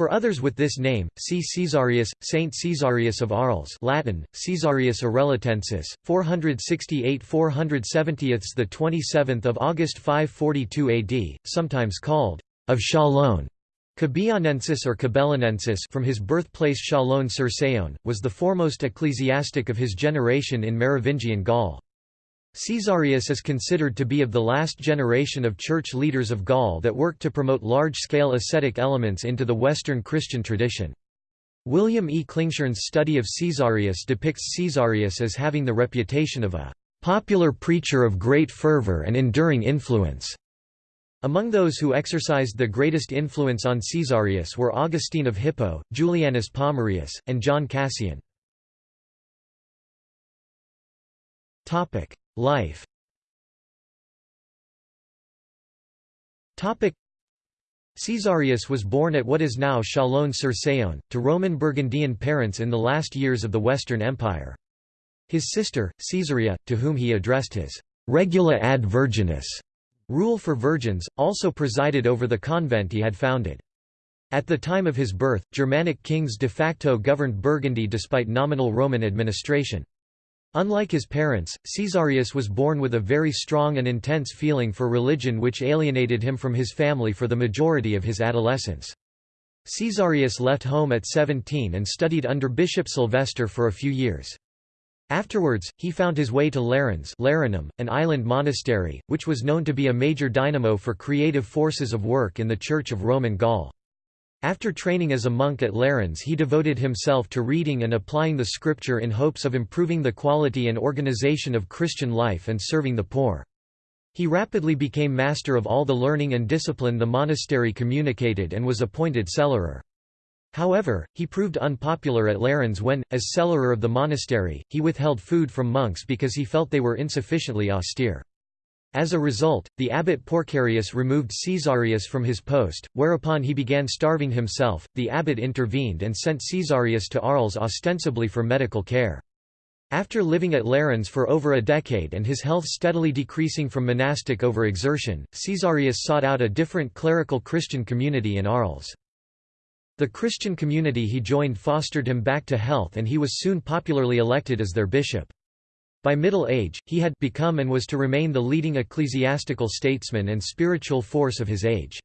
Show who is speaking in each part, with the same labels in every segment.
Speaker 1: For others with this name, see Caesarius, Saint Caesarius of Arles Latin, Caesarius Arelatensis, 468–470 the 27th of August 542 AD, sometimes called of Chalon. Cabillonensis or Cabellanensis from his birthplace Chalon-sur-Saône, was the foremost ecclesiastic of his generation in Merovingian Gaul. Caesarius is considered to be of the last generation of church leaders of Gaul that worked to promote large-scale ascetic elements into the Western Christian tradition. William E. Klingshirn's study of Caesarius depicts Caesarius as having the reputation of a popular preacher of great fervor and enduring influence. Among those who exercised the greatest influence on Caesarius were Augustine of Hippo, Julianus Pomerius, and John Cassian. Life Caesarius was born at what is now Chalon-sur-Saône, to Roman Burgundian parents in the last years of the Western Empire. His sister, Caesarea, to whom he addressed his regula ad virgines rule for virgins, also presided over the convent he had founded. At the time of his birth, Germanic kings de facto governed Burgundy despite nominal Roman administration. Unlike his parents, Caesarius was born with a very strong and intense feeling for religion which alienated him from his family for the majority of his adolescence. Caesarius left home at 17 and studied under Bishop Sylvester for a few years. Afterwards, he found his way to Lérins Lerinum, an island monastery, which was known to be a major dynamo for creative forces of work in the Church of Roman Gaul. After training as a monk at Lérins he devoted himself to reading and applying the scripture in hopes of improving the quality and organization of Christian life and serving the poor. He rapidly became master of all the learning and discipline the monastery communicated and was appointed cellarer. However, he proved unpopular at Lérins when, as cellarer of the monastery, he withheld food from monks because he felt they were insufficiently austere. As a result, the abbot Porcarius removed Caesarius from his post, whereupon he began starving himself. The abbot intervened and sent Caesarius to Arles ostensibly for medical care. After living at Lérins for over a decade and his health steadily decreasing from monastic overexertion, Caesarius sought out a different clerical Christian community in Arles. The Christian community he joined fostered him back to health and he was soon popularly elected as their bishop. By middle age, he had become and was to remain the leading ecclesiastical statesman and spiritual force of his age.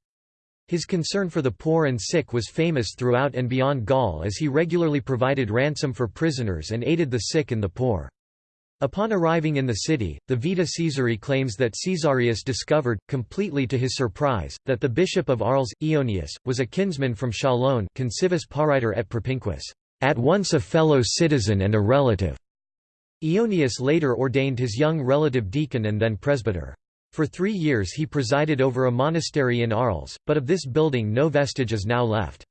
Speaker 1: His concern for the poor and sick was famous throughout and beyond Gaul as he regularly provided ransom for prisoners and aided the sick and the poor. Upon arriving in the city, the Vita Caesarii claims that Caesarius discovered, completely to his surprise, that the bishop of Arles, Eonius, was a kinsman from Chalon concivis pariter et propinquus, at once a fellow citizen and a relative. Eonius later ordained his young relative deacon and then presbyter. For three years he presided over a monastery in Arles, but of this building no vestige is now left.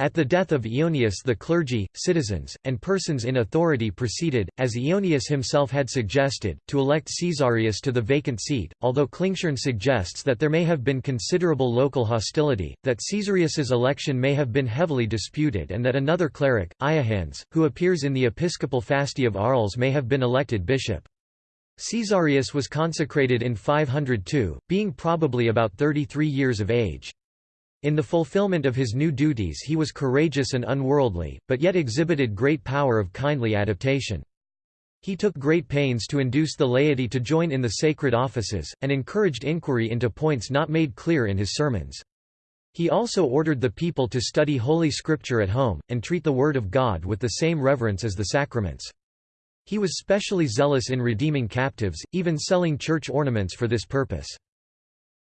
Speaker 1: At the death of Eonius the clergy, citizens, and persons in authority proceeded, as Eonius himself had suggested, to elect Caesarius to the vacant seat, although Klingshirn suggests that there may have been considerable local hostility, that Caesarius's election may have been heavily disputed and that another cleric, Johannes, who appears in the episcopal fasti of Arles may have been elected bishop. Caesarius was consecrated in 502, being probably about 33 years of age. In the fulfillment of his new duties he was courageous and unworldly, but yet exhibited great power of kindly adaptation. He took great pains to induce the laity to join in the sacred offices, and encouraged inquiry into points not made clear in his sermons. He also ordered the people to study Holy Scripture at home, and treat the Word of God with the same reverence as the sacraments. He was specially zealous in redeeming captives, even selling church ornaments for this purpose.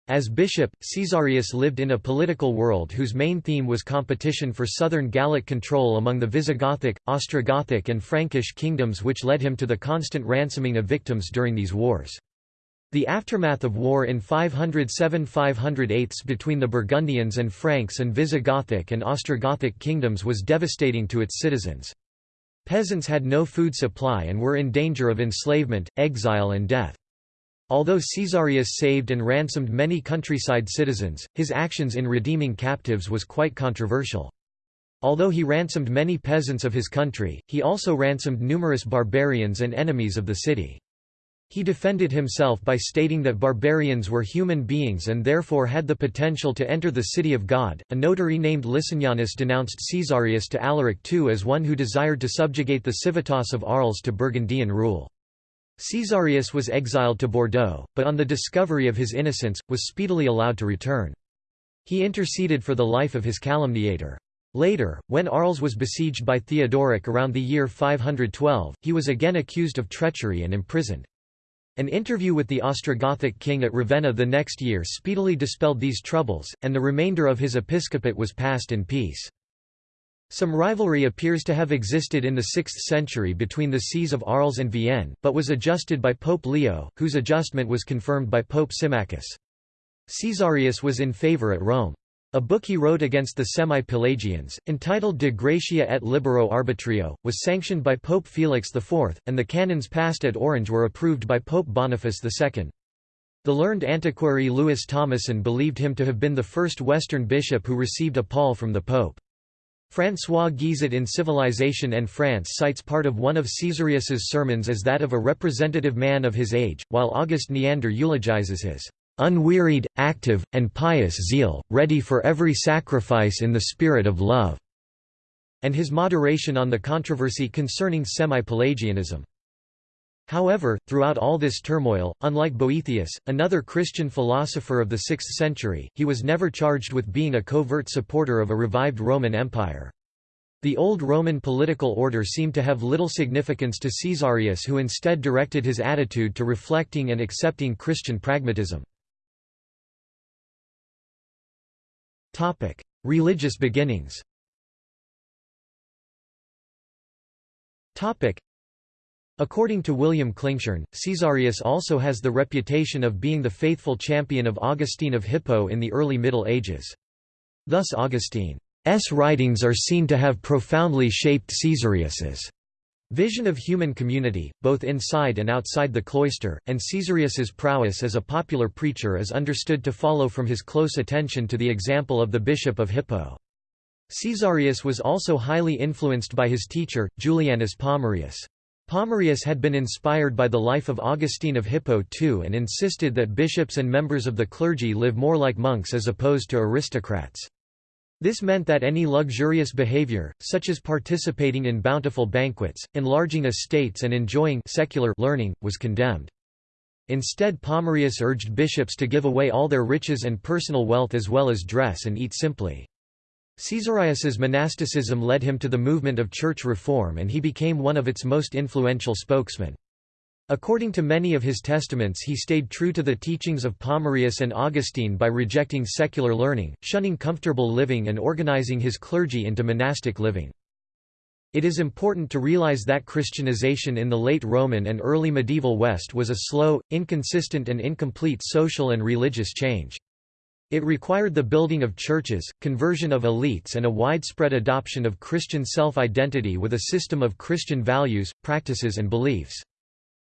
Speaker 1: As bishop, Caesarius lived in a political world whose main theme was competition for southern Gallic control among the Visigothic, Ostrogothic and Frankish kingdoms which led him to the constant ransoming of victims during these wars. The aftermath of war in 507–508 between the Burgundians and Franks and Visigothic and Ostrogothic kingdoms was devastating to its citizens. Peasants had no food supply and were in danger of enslavement, exile and death. Although Caesarius saved and ransomed many countryside citizens, his actions in redeeming captives was quite controversial. Although he ransomed many peasants of his country, he also ransomed numerous barbarians and enemies of the city. He defended himself by stating that barbarians were human beings and therefore had the potential to enter the city of God. A notary named Licinianus denounced Caesarius to Alaric II as one who desired to subjugate the civitas of Arles to Burgundian rule. Caesarius was exiled to Bordeaux, but on the discovery of his innocence, was speedily allowed to return. He interceded for the life of his calumniator. Later, when Arles was besieged by Theodoric around the year 512, he was again accused of treachery and imprisoned. An interview with the Ostrogothic king at Ravenna the next year speedily dispelled these troubles, and the remainder of his episcopate was passed in peace. Some rivalry appears to have existed in the 6th century between the sees of Arles and Vienne, but was adjusted by Pope Leo, whose adjustment was confirmed by Pope Symmachus. Caesarius was in favour at Rome. A book he wrote against the Semi-Pelagians, entitled De Gratia et Libero Arbitrio, was sanctioned by Pope Felix IV, and the canons passed at Orange were approved by Pope Boniface II. The learned antiquary Louis Thomassin believed him to have been the first Western bishop who received a pall from the Pope. François Guizot in Civilization and France cites part of one of Caesarius's sermons as that of a representative man of his age, while Auguste Neander eulogizes his unwearied, active, and pious zeal, ready for every sacrifice in the spirit of love", and his moderation on the controversy concerning semi-Pelagianism. However, throughout all this turmoil, unlike Boethius, another Christian philosopher of the 6th century, he was never charged with being a covert supporter of a revived Roman Empire. The old Roman political order seemed to have little significance to Caesarius who instead directed his attitude to reflecting and accepting Christian pragmatism. Religious beginnings According to William Klingshirn, Caesarius also has the reputation of being the faithful champion of Augustine of Hippo in the early Middle Ages. Thus Augustine's writings are seen to have profoundly shaped Caesarius's vision of human community, both inside and outside the cloister, and Caesarius's prowess as a popular preacher is understood to follow from his close attention to the example of the bishop of Hippo. Caesarius was also highly influenced by his teacher, Julianus Pomerius. Pomerius had been inspired by the life of Augustine of Hippo too and insisted that bishops and members of the clergy live more like monks as opposed to aristocrats. This meant that any luxurious behavior, such as participating in bountiful banquets, enlarging estates and enjoying secular learning, was condemned. Instead Pomerius urged bishops to give away all their riches and personal wealth as well as dress and eat simply. Caesarius's monasticism led him to the movement of church reform and he became one of its most influential spokesmen. According to many of his testaments he stayed true to the teachings of Pomerius and Augustine by rejecting secular learning, shunning comfortable living and organizing his clergy into monastic living. It is important to realize that Christianization in the late Roman and early medieval West was a slow, inconsistent and incomplete social and religious change. It required the building of churches, conversion of elites and a widespread adoption of Christian self-identity with a system of Christian values, practices and beliefs.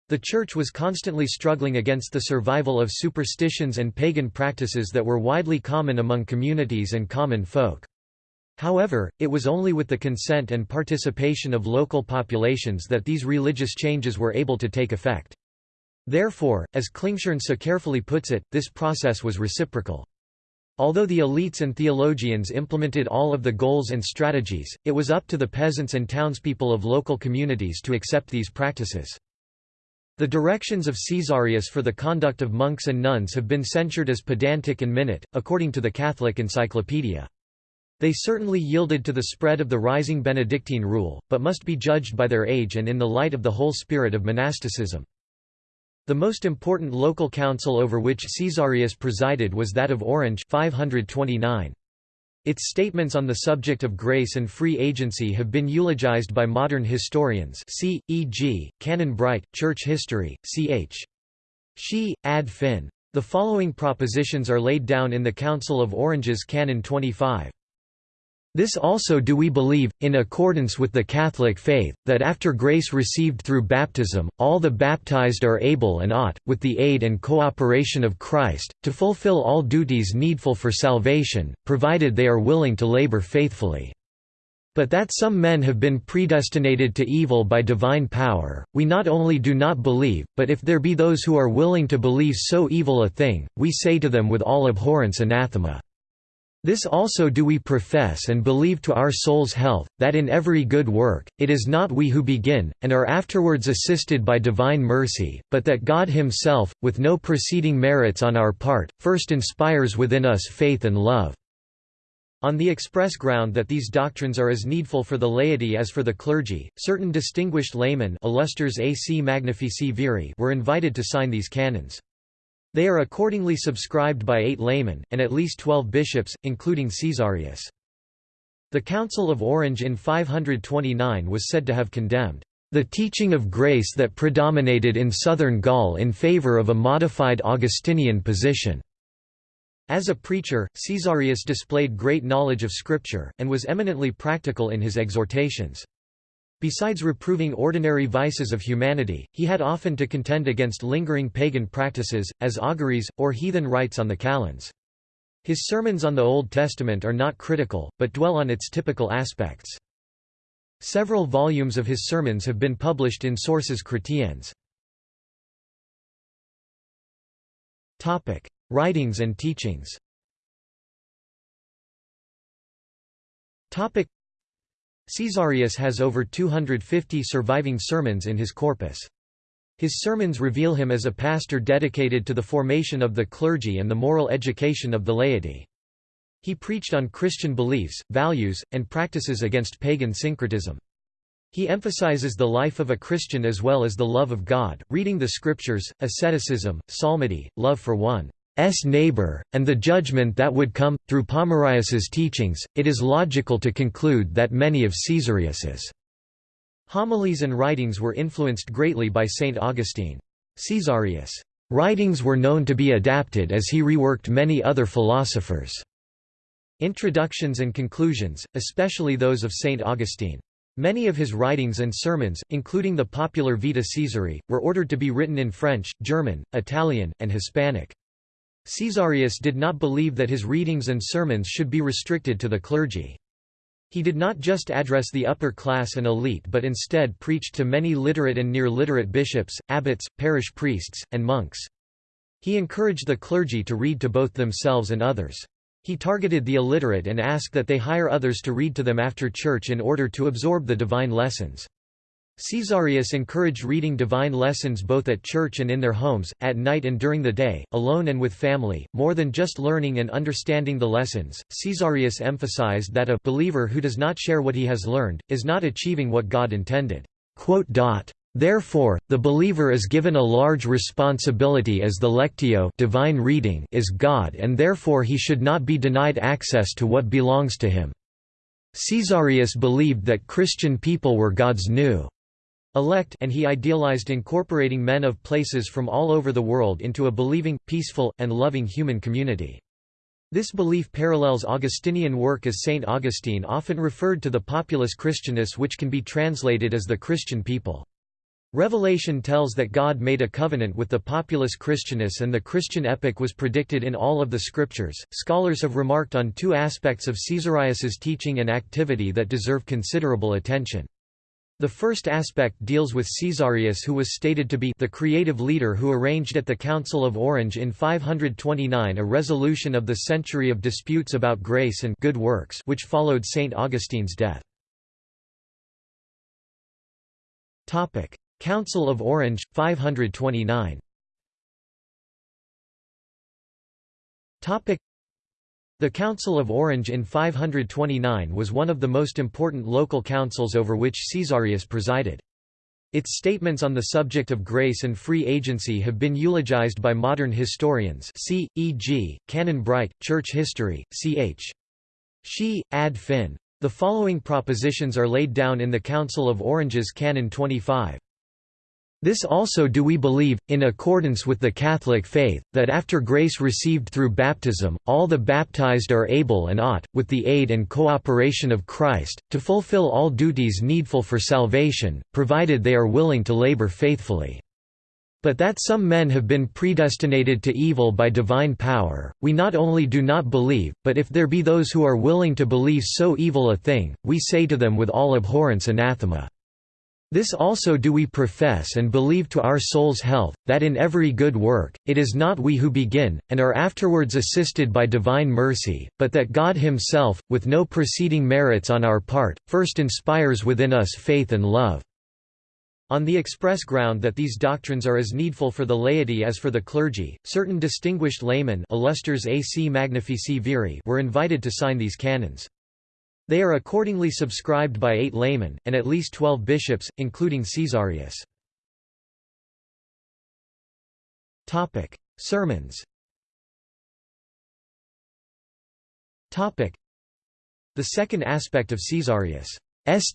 Speaker 1: The Church was constantly struggling against the survival of superstitions and pagan practices that were widely common among communities and common folk. However, it was only with the consent and participation of local populations that these religious changes were able to take effect. Therefore, as Klingshirn so carefully puts it, this process was reciprocal. Although the elites and theologians implemented all of the goals and strategies, it was up to the peasants and townspeople of local communities to accept these practices. The directions of Caesarius for the conduct of monks and nuns have been censured as pedantic and minute, according to the Catholic Encyclopedia. They certainly yielded to the spread of the rising Benedictine rule, but must be judged by their age and in the light of the whole spirit of monasticism. The most important local council over which Caesarius presided was that of Orange 529. Its statements on the subject of grace and free agency have been eulogized by modern historians see, e.g., Canon Bright, Church History, ch. She, ad fin. The following propositions are laid down in the Council of Orange's Canon 25. This also do we believe, in accordance with the Catholic faith, that after grace received through baptism, all the baptized are able and ought, with the aid and cooperation of Christ, to fulfill all duties needful for salvation, provided they are willing to labor faithfully. But that some men have been predestinated to evil by divine power, we not only do not believe, but if there be those who are willing to believe so evil a thing, we say to them with all abhorrence anathema. This also do we profess and believe to our soul's health, that in every good work, it is not we who begin, and are afterwards assisted by divine mercy, but that God himself, with no preceding merits on our part, first inspires within us faith and love. On the express ground that these doctrines are as needful for the laity as for the clergy, certain distinguished laymen were invited to sign these canons. They are accordingly subscribed by eight laymen, and at least twelve bishops, including Caesarius. The Council of Orange in 529 was said to have condemned the teaching of grace that predominated in southern Gaul in favor of a modified Augustinian position. As a preacher, Caesarius displayed great knowledge of Scripture, and was eminently practical in his exhortations. Besides reproving ordinary vices of humanity, he had often to contend against lingering pagan practices, as auguries, or heathen rites on the calends. His sermons on the Old Testament are not critical, but dwell on its typical aspects. Several volumes of his sermons have been published in Sources chrétiennes. Writings and teachings Caesarius has over 250 surviving sermons in his corpus. His sermons reveal him as a pastor dedicated to the formation of the clergy and the moral education of the laity. He preached on Christian beliefs, values, and practices against pagan syncretism. He emphasizes the life of a Christian as well as the love of God, reading the scriptures, asceticism, psalmody, love for one. S neighbor, and the judgment that would come. Through Pomerius's teachings, it is logical to conclude that many of Caesarius's homilies and writings were influenced greatly by St. Augustine. Caesarius' writings were known to be adapted as he reworked many other philosophers' introductions and conclusions, especially those of St. Augustine. Many of his writings and sermons, including the popular Vita Caesarii, were ordered to be written in French, German, Italian, and Hispanic. Caesarius did not believe that his readings and sermons should be restricted to the clergy. He did not just address the upper class and elite but instead preached to many literate and near-literate bishops, abbots, parish priests, and monks. He encouraged the clergy to read to both themselves and others. He targeted the illiterate and asked that they hire others to read to them after church in order to absorb the divine lessons. Caesarius encouraged reading divine lessons both at church and in their homes, at night and during the day, alone and with family. More than just learning and understanding the lessons, Caesarius emphasized that a believer who does not share what he has learned, is not achieving what God intended. Therefore, the believer is given a large responsibility as the lectio divina reading is God and therefore he should not be denied access to what belongs to him. Caesarius believed that Christian people were God's new elect and he idealized incorporating men of places from all over the world into a believing, peaceful, and loving human community. This belief parallels Augustinian work as Saint Augustine often referred to the populus Christianus which can be translated as the Christian people. Revelation tells that God made a covenant with the populus Christianus and the Christian epoch was predicted in all of the scriptures. Scholars have remarked on two aspects of Caesarius's teaching and activity that deserve considerable attention. The first aspect deals with Caesarius who was stated to be the creative leader who arranged at the Council of Orange in 529 a resolution of the century of disputes about grace and good works which followed St. Augustine's death. Council of Orange, 529 the Council of Orange in 529 was one of the most important local councils over which Caesarius presided. Its statements on the subject of grace and free agency have been eulogized by modern historians see, e.g., Canon Bright, Church History, ch. She, ad fin. The following propositions are laid down in the Council of Orange's Canon 25. This also do we believe, in accordance with the Catholic faith, that after grace received through baptism, all the baptized are able and ought, with the aid and cooperation of Christ, to fulfill all duties needful for salvation, provided they are willing to labor faithfully. But that some men have been predestinated to evil by divine power, we not only do not believe, but if there be those who are willing to believe so evil a thing, we say to them with all abhorrence anathema. This also do we profess and believe to our soul's health, that in every good work, it is not we who begin, and are afterwards assisted by divine mercy, but that God himself, with no preceding merits on our part, first inspires within us faith and love. On the express ground that these doctrines are as needful for the laity as for the clergy, certain distinguished laymen AC Magnifici Viri were invited to sign these canons. They are accordingly subscribed by eight laymen, and at least twelve bishops, including Caesarius. Sermons The second aspect of Caesarius'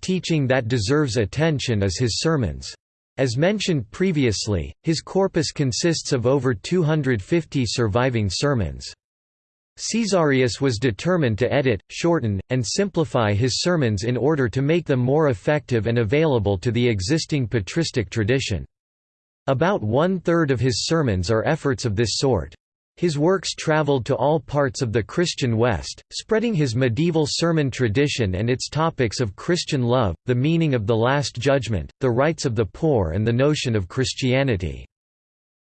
Speaker 1: teaching that deserves attention is his sermons. As mentioned previously, his corpus consists of over 250 surviving sermons. Caesarius was determined to edit, shorten, and simplify his sermons in order to make them more effective and available to the existing patristic tradition. About one-third of his sermons are efforts of this sort. His works traveled to all parts of the Christian West, spreading his medieval sermon tradition and its topics of Christian love, the meaning of the Last Judgment, the rights of the poor and the notion of Christianity.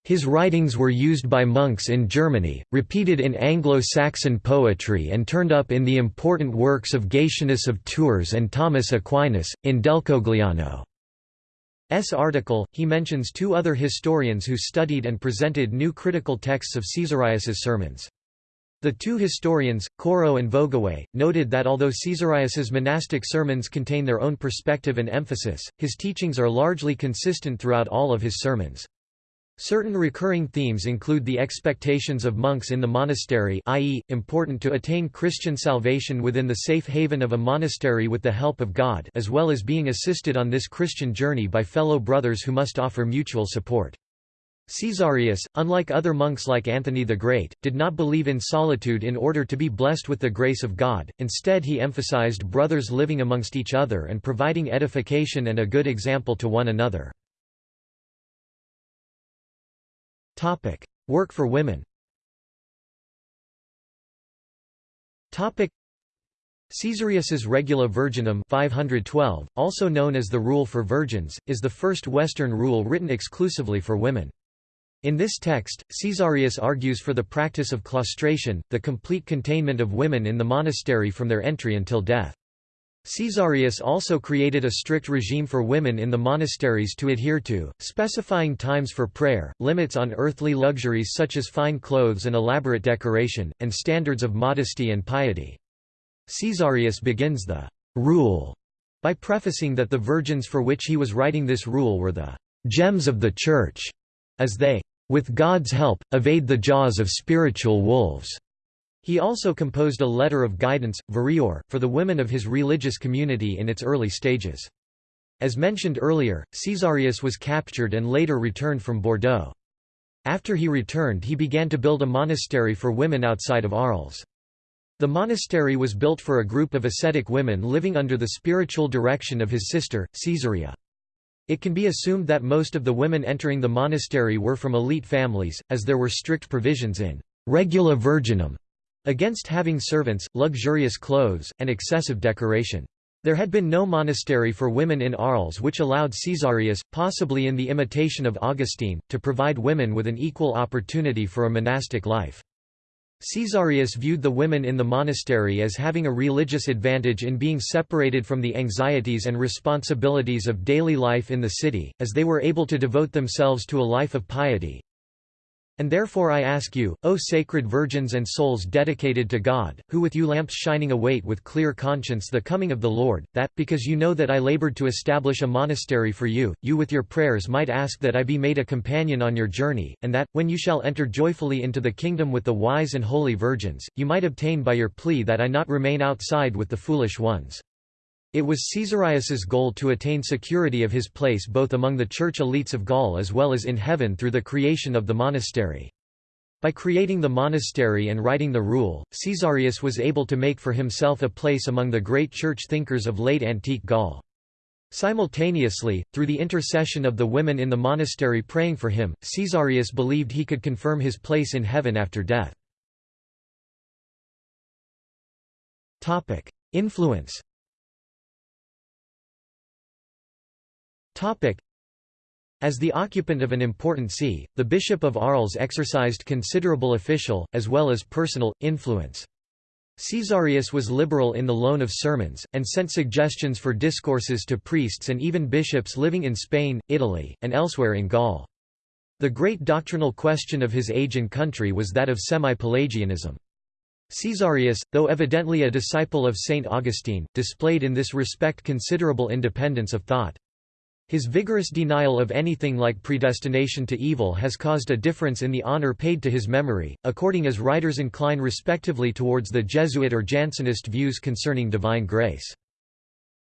Speaker 1: His writings were used by monks in Germany, repeated in Anglo-Saxon poetry and turned up in the important works of Gatianus of Tours and Thomas Aquinas, in Delcogliano. S article, he mentions two other historians who studied and presented new critical texts of Caesarius's sermons. The two historians, Courreau and Vogüé, noted that although Caesarius's monastic sermons contain their own perspective and emphasis, his teachings are largely consistent throughout all of his sermons. Certain recurring themes include the expectations of monks in the monastery i.e., important to attain Christian salvation within the safe haven of a monastery with the help of God as well as being assisted on this Christian journey by fellow brothers who must offer mutual support. Caesarius, unlike other monks like Anthony the Great, did not believe in solitude in order to be blessed with the grace of God, instead he emphasized brothers living amongst each other and providing edification and a good example to one another. Topic: Work for women. Topic: Caesarius's Regula Virginum 512, also known as the Rule for Virgins, is the first Western rule written exclusively for women. In this text, Caesarius argues for the practice of claustration, the complete containment of women in the monastery from their entry until death. Caesarius also created a strict regime for women in the monasteries to adhere to, specifying times for prayer, limits on earthly luxuries such as fine clothes and elaborate decoration, and standards of modesty and piety. Caesarius begins the «rule» by prefacing that the virgins for which he was writing this rule were the «gems of the Church», as they «with God's help, evade the jaws of spiritual wolves». He also composed a letter of guidance, Vereor, for the women of his religious community in its early stages. As mentioned earlier, Caesarius was captured and later returned from Bordeaux. After he returned he began to build a monastery for women outside of Arles. The monastery was built for a group of ascetic women living under the spiritual direction of his sister, Caesarea. It can be assumed that most of the women entering the monastery were from elite families, as there were strict provisions in regula virginum against having servants, luxurious clothes, and excessive decoration. There had been no monastery for women in Arles which allowed Caesarius, possibly in the imitation of Augustine, to provide women with an equal opportunity for a monastic life. Caesarius viewed the women in the monastery as having a religious advantage in being separated from the anxieties and responsibilities of daily life in the city, as they were able to devote themselves to a life of piety, and therefore I ask you, O sacred virgins and souls dedicated to God, who with you lamps shining await with clear conscience the coming of the Lord, that, because you know that I labored to establish a monastery for you, you with your prayers might ask that I be made a companion on your journey, and that, when you shall enter joyfully into the kingdom with the wise and holy virgins, you might obtain by your plea that I not remain outside with the foolish ones. It was Caesarius's goal to attain security of his place both among the church elites of Gaul as well as in heaven through the creation of the monastery. By creating the monastery and writing the rule, Caesarius was able to make for himself a place among the great church thinkers of late antique Gaul. Simultaneously, through the intercession of the women in the monastery praying for him, Caesarius believed he could confirm his place in heaven after death. Influence as the occupant of an important see, the Bishop of Arles exercised considerable official, as well as personal, influence. Caesarius was liberal in the loan of sermons, and sent suggestions for discourses to priests and even bishops living in Spain, Italy, and elsewhere in Gaul. The great doctrinal question of his age and country was that of semi-Pelagianism. Caesarius, though evidently a disciple of Saint Augustine, displayed in this respect considerable independence of thought. His vigorous denial of anything like predestination to evil has caused a difference in the honor paid to his memory, according as writers incline respectively towards the Jesuit or Jansenist views concerning divine grace.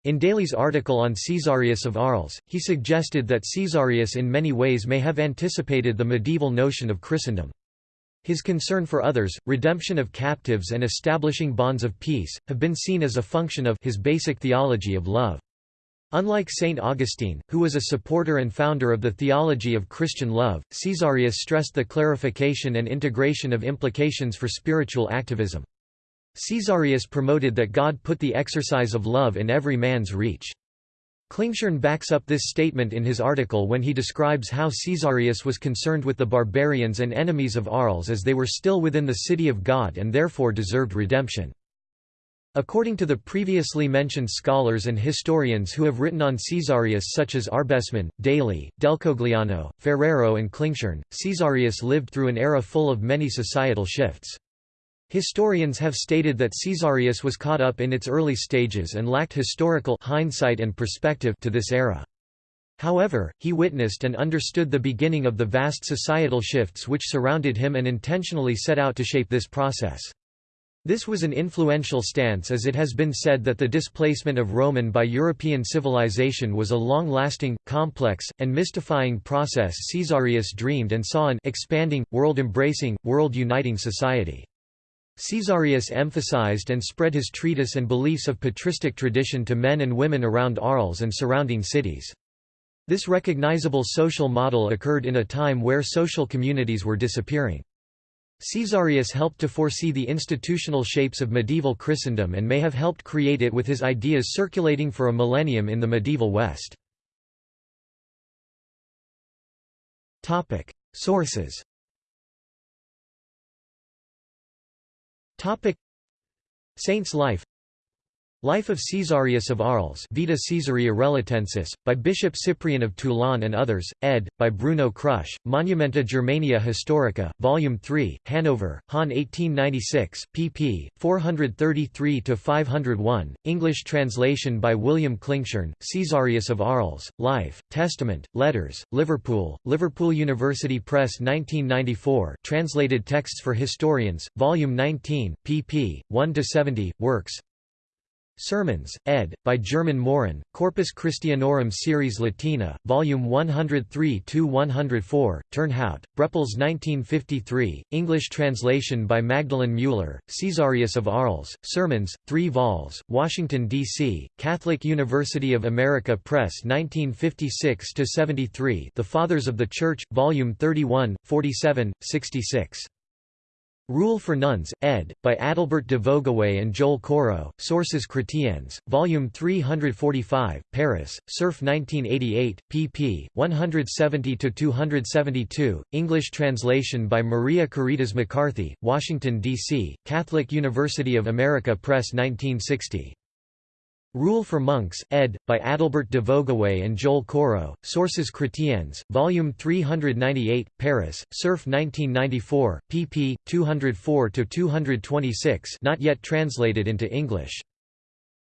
Speaker 1: In Daly's article on Caesarius of Arles, he suggested that Caesarius in many ways may have anticipated the medieval notion of Christendom. His concern for others, redemption of captives and establishing bonds of peace, have been seen as a function of his basic theology of love. Unlike Saint Augustine, who was a supporter and founder of the theology of Christian love, Caesarius stressed the clarification and integration of implications for spiritual activism. Caesarius promoted that God put the exercise of love in every man's reach. Klingshirn backs up this statement in his article when he describes how Caesarius was concerned with the barbarians and enemies of Arles as they were still within the city of God and therefore deserved redemption. According to the previously mentioned scholars and historians who have written on Caesarius such as Arbesmann, Daly, Delcogliano, Ferrero and Klingshirn, Caesarius lived through an era full of many societal shifts. Historians have stated that Caesarius was caught up in its early stages and lacked historical hindsight and perspective to this era. However, he witnessed and understood the beginning of the vast societal shifts which surrounded him and intentionally set out to shape this process. This was an influential stance as it has been said that the displacement of Roman by European civilization was a long-lasting, complex, and mystifying process Caesarius dreamed and saw an expanding, world-embracing, world-uniting society. Caesarius emphasized and spread his treatise and beliefs of patristic tradition to men and women around Arles and surrounding cities. This recognizable social model occurred in a time where social communities were disappearing. Caesarius helped to foresee the institutional shapes of medieval Christendom and may have helped create it with his ideas circulating for a millennium in the medieval West. Sources. Saint's life Life of Caesarius of Arles Vita Caesarii Relatensis, by Bishop Cyprian of Toulon and others, ed. by Bruno Krusch, Monumenta Germania Historica, Volume 3, Hanover, Hahn 1896, pp. 433–501, English translation by William Klingshirn, Caesarius of Arles, Life, Testament, Letters, Liverpool, Liverpool University Press 1994 translated texts for historians, Volume 19, pp. 1–70, Works, Sermons, ed. by Germain Morin, Corpus Christianorum Series Latina, Volume 103–104, Turnhout, Brepols 1953, English translation by Magdalene Mueller, Caesarius of Arles, Sermons, 3 vols, Washington, D.C., Catholic University of America Press 1956–73 The Fathers of the Church, Volume 31, 47, 66. Rule for Nuns, ed., by Adalbert de Vogüé and Joel Courreau, Sources Chrétiennes, Volume 345, Paris, Cerf 1988, pp. 170–272, English translation by Maria Caritas McCarthy, Washington, D.C., Catholic University of America Press 1960. Rule for Monks, ed., by Adalbert de Vogüé and Joel Courreau, Sources Chrétiennes, Volume 398, Paris, Cerf 1994, pp. 204–226 not yet translated into English.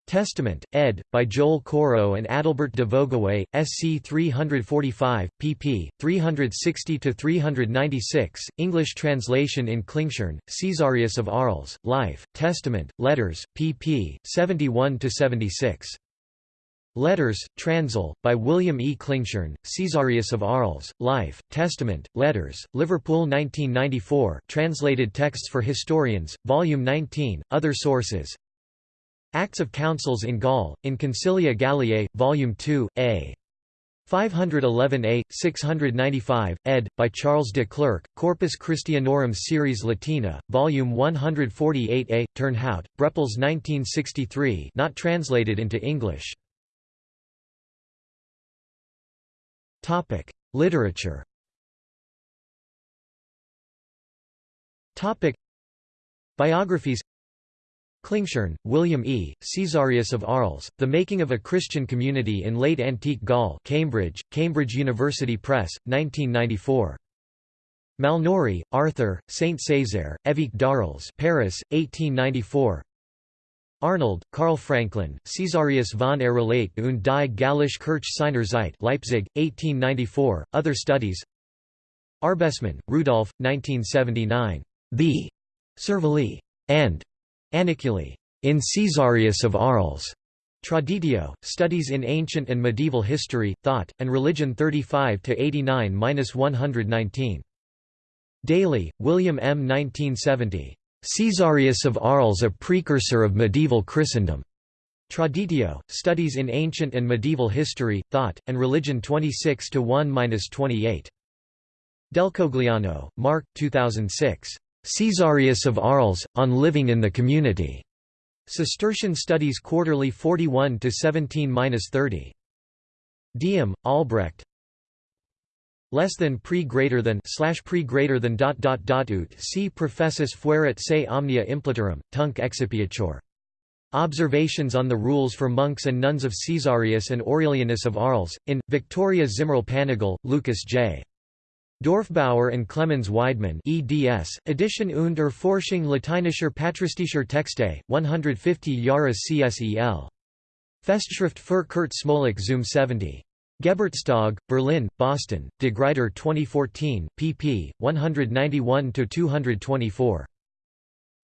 Speaker 1: Testament, ed., by Joel Courreau and Adalbert de Vogüé, SC 345, pp. 360–396, English translation in Klingshirn, Caesarius of Arles, Life, Testament, Letters, pp. 71–76. Letters, Transl, by William E. Klingshirn, Caesarius of Arles, Life, Testament, Letters, Liverpool 1994 translated texts for historians, Volume 19, Other sources, Acts of Councils in Gaul, in Concilia Galliae, Volume 2, A. 511a, 695, ed. by Charles de Clercq, Corpus Christianorum Series Latina, Volume 148a, Turnhout, Brepols 1963 not translated into English. Literature Biographies Klingshirn, William E., Caesarius of Arles, The Making of a Christian Community in Late Antique Gaul Cambridge, Cambridge University Press, 1994. Malnory, Arthur, Saint Césaire, Évêque d'Arles Paris, 1894 Arnold, Karl Franklin, Caesarius von er und die Gallische Kirche seiner Zeit Leipzig, 1894, Other Studies Arbesmann, Rudolf, 1979. The Servali and Aniculi in Caesarius of Arles. Traditio, Studies in Ancient and Medieval History, Thought, and Religion 35–89–119. Daly, William M. 1970. Caesarius of Arles a Precursor of Medieval Christendom. Traditio, Studies in Ancient and Medieval History, Thought, and Religion 26–1–28. Delcogliano, Mark 2006. Caesarius of Arles, On Living in the Community. Cistercian Studies Quarterly 41 to 17-30. Diem, Albrecht. Less than pre greater than slash pre greater than dot dot dot ut si professus fuerit se omnia impleturum, tunc excipiatur. Observations on the rules for monks and nuns of Caesarius and Aurelianus of Arles, in, Victoria Zimmerl Panagl, Lucas J. Dorfbauer and Clemens Weidmann eds, Edition und Erforschung lateinischer patristischer Texte, 150 Jahre CSEL. Festschrift für Kurt Smolak Zum 70. Geburtstag, Berlin, Boston, De Gruyter 2014, pp. 191–224.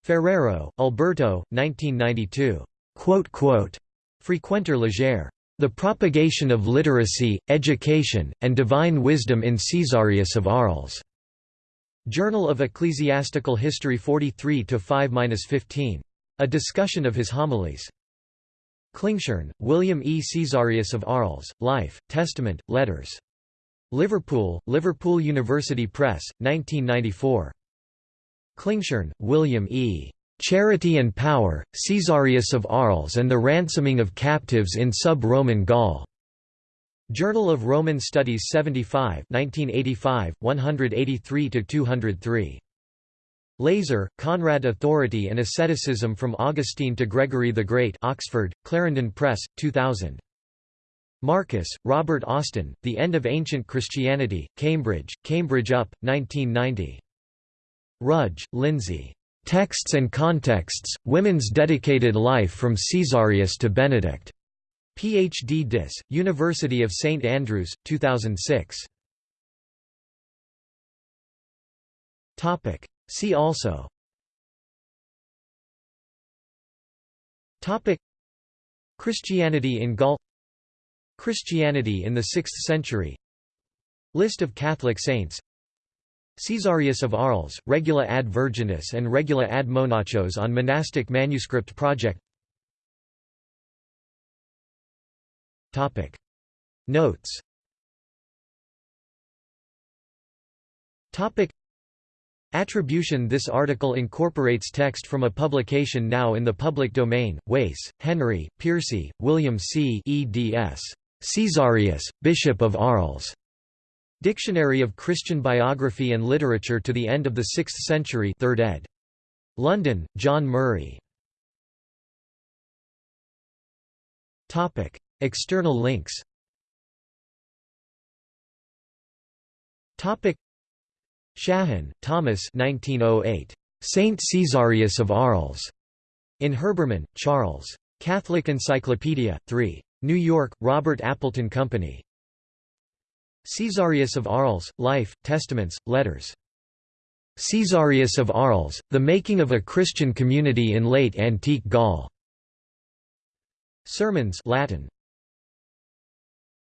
Speaker 1: Ferrero, Alberto, 1992. Frequenter Leger. The propagation of literacy, education, and divine wisdom in Caesarius of Arles. Journal of Ecclesiastical History 43-5-15. A discussion of his homilies. Klingshirn, William E. Caesarius of Arles, Life, Testament, Letters. Liverpool, Liverpool University Press, 1994. Klingshirn, William E. Charity and Power, Caesarius of Arles and the Ransoming of Captives in Sub-Roman Gaul. Journal of Roman Studies 75 1985, 183–203. Leyser, Conrad Authority and Asceticism from Augustine to Gregory the Great Oxford, Clarendon Press, 2000. Markus, Robert Austin, The End of Ancient Christianity, Cambridge, Cambridge UP, 1990. Rudge, Lindsay. Texts and Contexts, Women's Dedicated Life from Caesarius to Benedict. Ph.D. Dis, University of St Andrews, 2006. See also Christianity in Gaul Christianity in the 6th century List of Catholic saints Caesarius of Arles, Regula ad Virgines and Regula ad Monachos on Monastic Manuscript Project Topic. Notes Topic. Attribution This article incorporates text from a publication now in the public domain, Wace, Henry, Piercy, William C. eds. Caesarius, Bishop of Arles. Dictionary of Christian Biography and Literature to the End of the Sixth Century 3rd ed. London, John Murray. External links Shahan, Thomas 1908. Saint Caesarius of Arles. In Herbermann, Charles. Catholic Encyclopedia, 3. New York, Robert Appleton Company. Caesarius of Arles, Life, Testaments, Letters. Caesarius of Arles, The Making of a Christian Community in Late Antique Gaul. Sermons Latin.